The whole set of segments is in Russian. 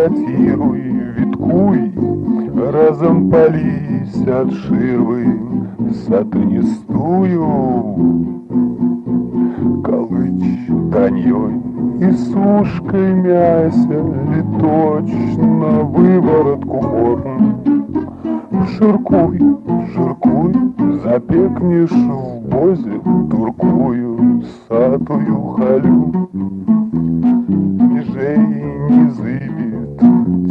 лавиратируй, виткуй, Разом пались от ширвы сатанистую. Колыч таньей и сушкой мяся Ли точно выворотку горн. Жиркуй, жиркуй, запекнешь в бозе Туркую, сатую халю. Межей не зыбит,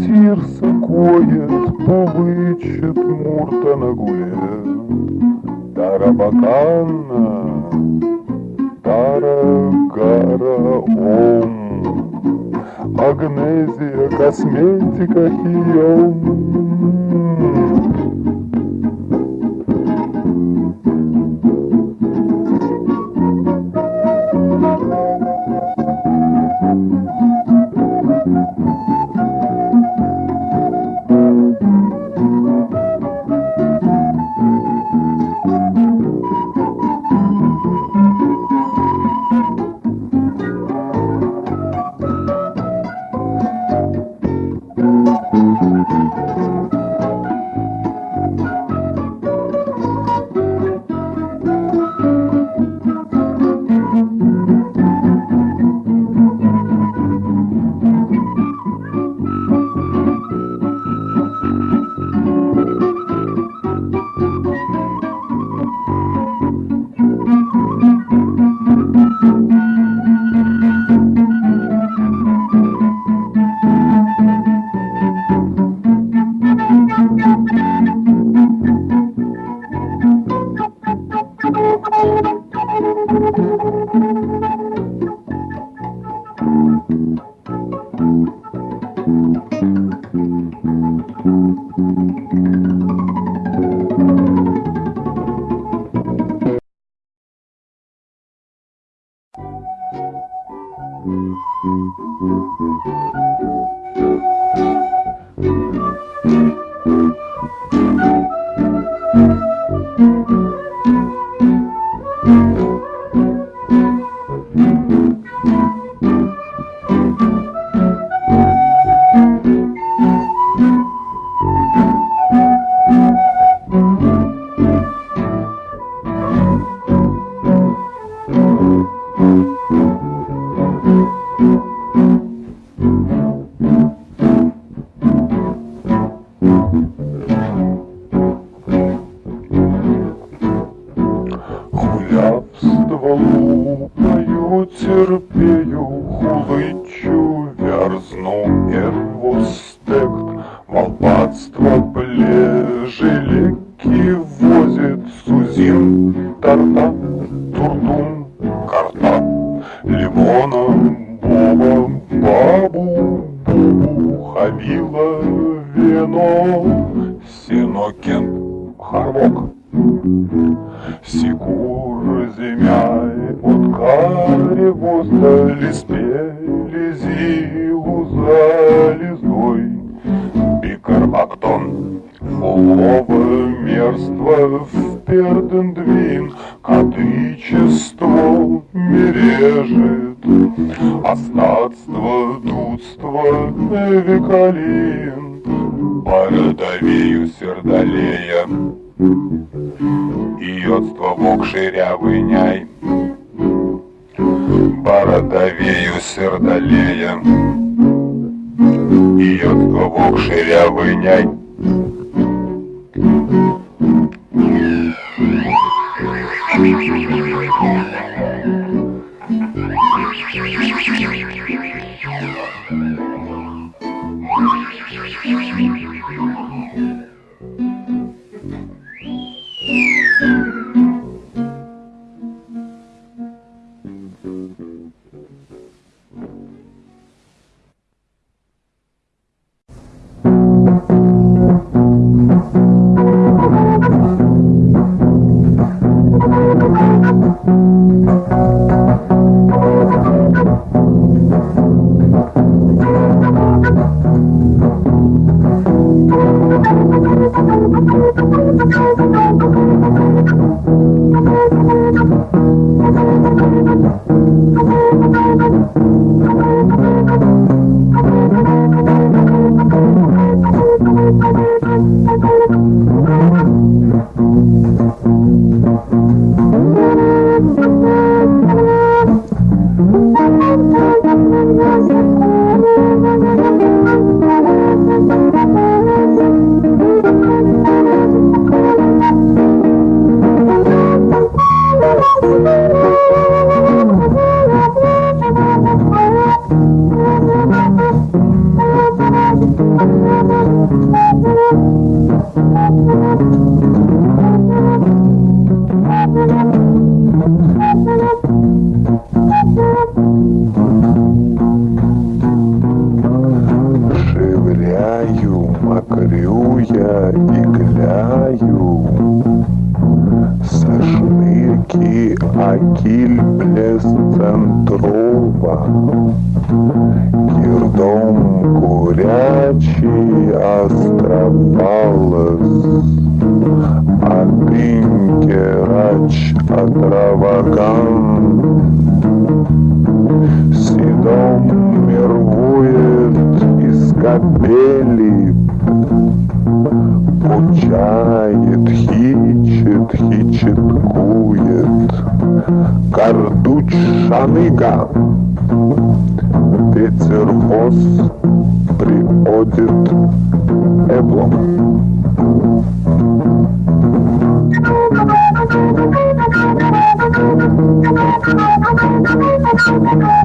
тирса коет, Повычет мурта на гуле. Тарабакана, Тарагара Ом. Агнезия, косметика, хием. Пою, терпею, хулычу, вярзну эрвостект, Волпадство плежелеки возит Сузин, тарта, турдум, карта, Лимона, боба, бабу, бубу, хавила, вино, Синокен, харвок. Пердендвин, Катычество мережет, остатство дудство векалин, Бородовею сердолея, и йодство вок ширявый няй. Бородовею сердолея, и йодство вок ширявый няй. Yeah. Thank you. Центрова. Кирдом курячий островалась А тынкерач отраваган. Седом мирвует из капели Пучает, хичет, хичеткует Кардуч шаныга. Ветер хоз приходит эблом. Irgivos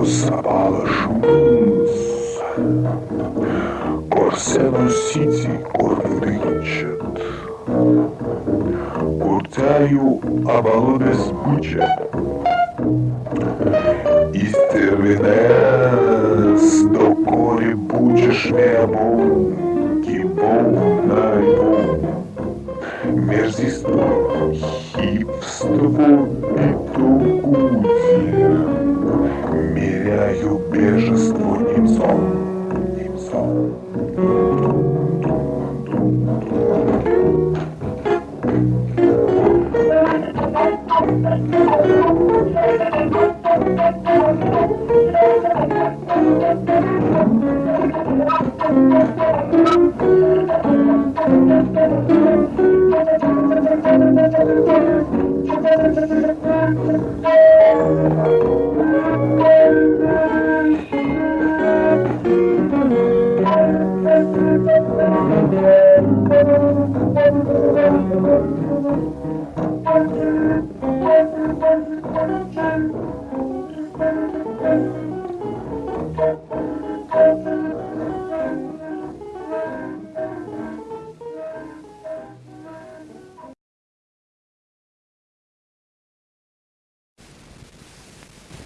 abalışımız Корсену Сити корвырынчат Куртяю абалудес буча Истервинес докори бучеш мебом Кибом найбом Мерзиство, хипство и тугудие Меряю бежество немцом, немцом